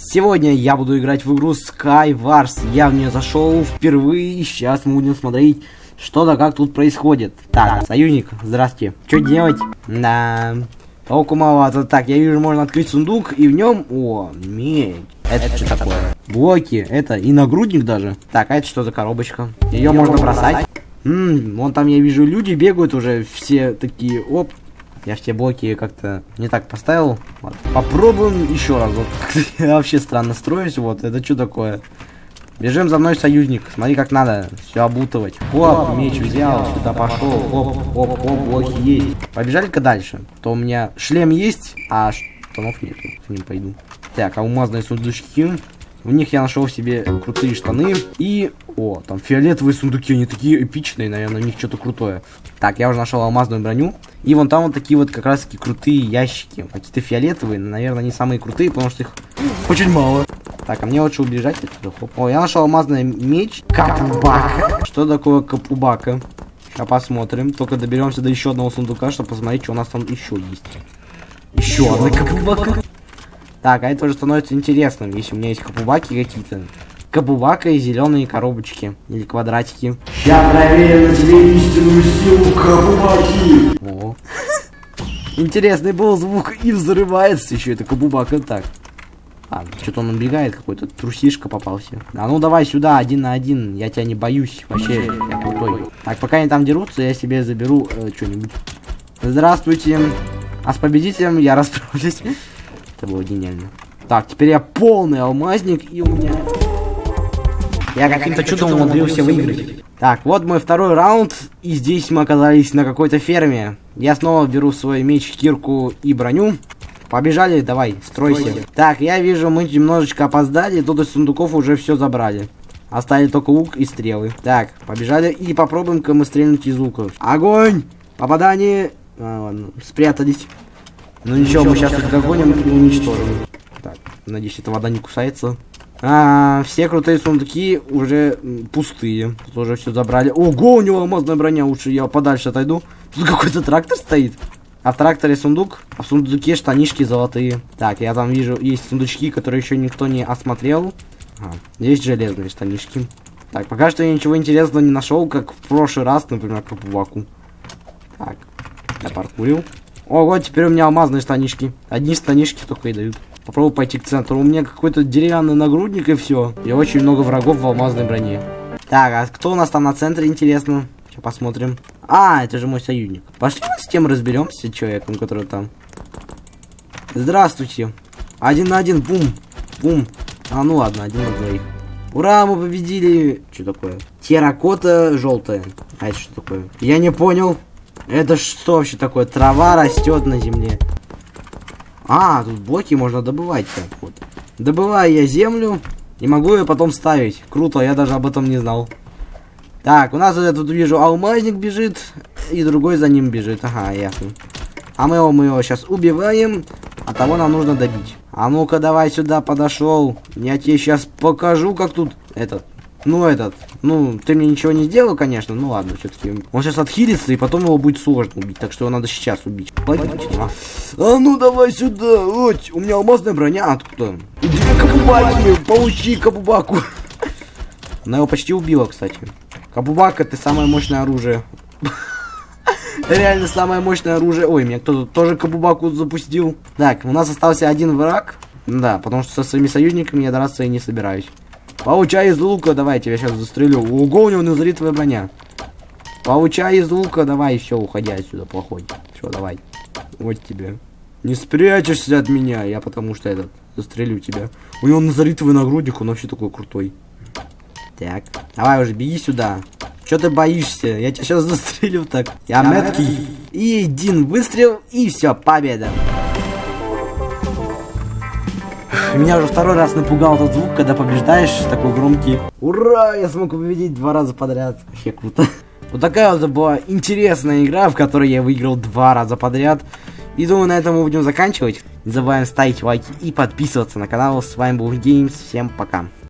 Сегодня я буду играть в игру Skywars. Я в нее зашел впервые, сейчас мы будем смотреть, что да как тут происходит. Так, союзник, здрасте. Что делать? Да, толку маловато. Так, я вижу, можно открыть сундук, и в нем... О, медь. Это что такое? Блоки, это и нагрудник даже. Так, а это что за коробочка? Ее можно бросать. Ммм, вон там я вижу люди бегают уже, все такие, оп, я все блоки как-то не так поставил. Вот. Попробуем еще раз. Вот. Я вообще странно строюсь. Вот, это что такое? Бежим за мной, союзник. Смотри, как надо все обутывать. Оп, меч взял, сюда пошел. Оп, оп, оп, блоки есть. Побежали-ка дальше. То у меня шлем есть, а штанов нету. К ним пойду. Так, алмазные сундучки. В них я нашел себе крутые штаны. И, о, там фиолетовые сундуки, они такие эпичные, наверное, у них что-то крутое. Так, я уже нашел алмазную броню. И вон там вот такие вот как раз таки крутые ящики. Какие-то фиолетовые, наверное, не самые крутые, потому что их очень мало. Так, а мне лучше убежать отсюда. Хоп. О, я нашел алмазный меч. Капубака. Что такое капубака? Сейчас посмотрим. Только доберемся до еще одного сундука, чтобы посмотреть, что у нас там еще есть. Еще одна капубака. Так, а это уже становится интересным, если у меня есть капубаки какие-то. Кабувака и зеленые коробочки. Или квадратики. Я проверю на тебе истинную силу Кабубаки. Интересный был звук и взрывается еще это кабубака так. А, что-то он убегает какой-то, трусишка попался. А ну давай сюда, один на один, я тебя не боюсь, вообще, я крутой. Так, пока они там дерутся, я себе заберу э, что-нибудь. Здравствуйте. А с победителем я расправлюсь. Это было гениально. Так, теперь я полный алмазник, и у меня... Я каким-то чудом умудрился выиграть. Так, вот мой второй раунд, и здесь мы оказались на какой-то ферме. Я снова беру свой меч, кирку и броню. Побежали, давай, стройся. Стройся. Так, я вижу, мы немножечко опоздали, тут из сундуков уже все забрали. Оставили только лук и стрелы. Так, побежали и попробуем-ка мы стрельнуть из лука. Огонь! Попадание! А, ладно, спрятались. Ну ничего, мы сейчас их догоним и уничтожим. Так, надеюсь, эта вода не кусается. А, все крутые сундуки уже пустые. Тут уже все забрали. Ого, у него алмазная броня. Лучше я подальше отойду. Тут какой-то трактор стоит. А в тракторе сундук, а в сундуке штанишки золотые. Так, я там вижу, есть сундучки, которые еще никто не осмотрел. А, есть железные штанишки. Так, пока что я ничего интересного не нашел, как в прошлый раз, например, по пуваку. Так, я паркурил. Ого, теперь у меня алмазные штанишки. Одни штанишки только и дают. Попробую пойти к центру. У меня какой-то деревянный нагрудник и все. И очень много врагов в алмазной броне. Так, а кто у нас там на центре, интересно? Сейчас посмотрим. А, это же мой союзник. Пошли с тем разберемся, человеком, который там. Здравствуйте. Один на один, бум. Бум. А, ну ладно, один на двоих. Ура, мы победили. Что такое? Терракота желтая. А это что такое? Я не понял. Это что вообще такое? Трава растет на земле. А, тут блоки можно добывать так вот. Добываю я землю и могу ее потом ставить. Круто, я даже об этом не знал. Так, у нас вот я тут вижу алмазник бежит, и другой за ним бежит. Ага, ясно. А мы его, мы его сейчас убиваем, а того нам нужно добить. А ну-ка, давай сюда подошел. Я тебе сейчас покажу, как тут этот ну, этот, ну, ты мне ничего не сделал, конечно, ну ладно, все-таки. Он сейчас отхилится, и потом его будет сложно убить, так что его надо сейчас убить. Пойдите, а. а ну давай сюда, вот, у меня алмазная броня, откуда? Две кабубаки, получи кабубаку. Она его почти убила, кстати. Кабубака, ты самое мощное оружие. Реально самое мощное оружие. Ой, меня кто-то тоже кабубаку запустил. Так, у нас остался один враг. Да, потому что со своими союзниками я драться и не собираюсь. Получай из лука, давай, тебя сейчас застрелю. Ого, у него назритовая броня. Получай из лука, давай, все, уходи отсюда, плохой. Все, давай. Вот тебе. Не спрячешься от меня, я потому что этот, застрелю тебя. У него назаритовый нагрудник, он вообще такой крутой. Так, давай уже, беги сюда. Че ты боишься? Я тебя сейчас застрелю так. Я меткий. И один выстрел, и все, победа. Меня уже второй раз напугал этот звук, когда побеждаешь, такой громкий. Ура, я смог победить два раза подряд. Вообще круто. Вот такая вот была интересная игра, в которой я выиграл два раза подряд. И думаю, на этом мы будем заканчивать. Не забываем ставить лайки и подписываться на канал. С вами был Геймс. Всем пока.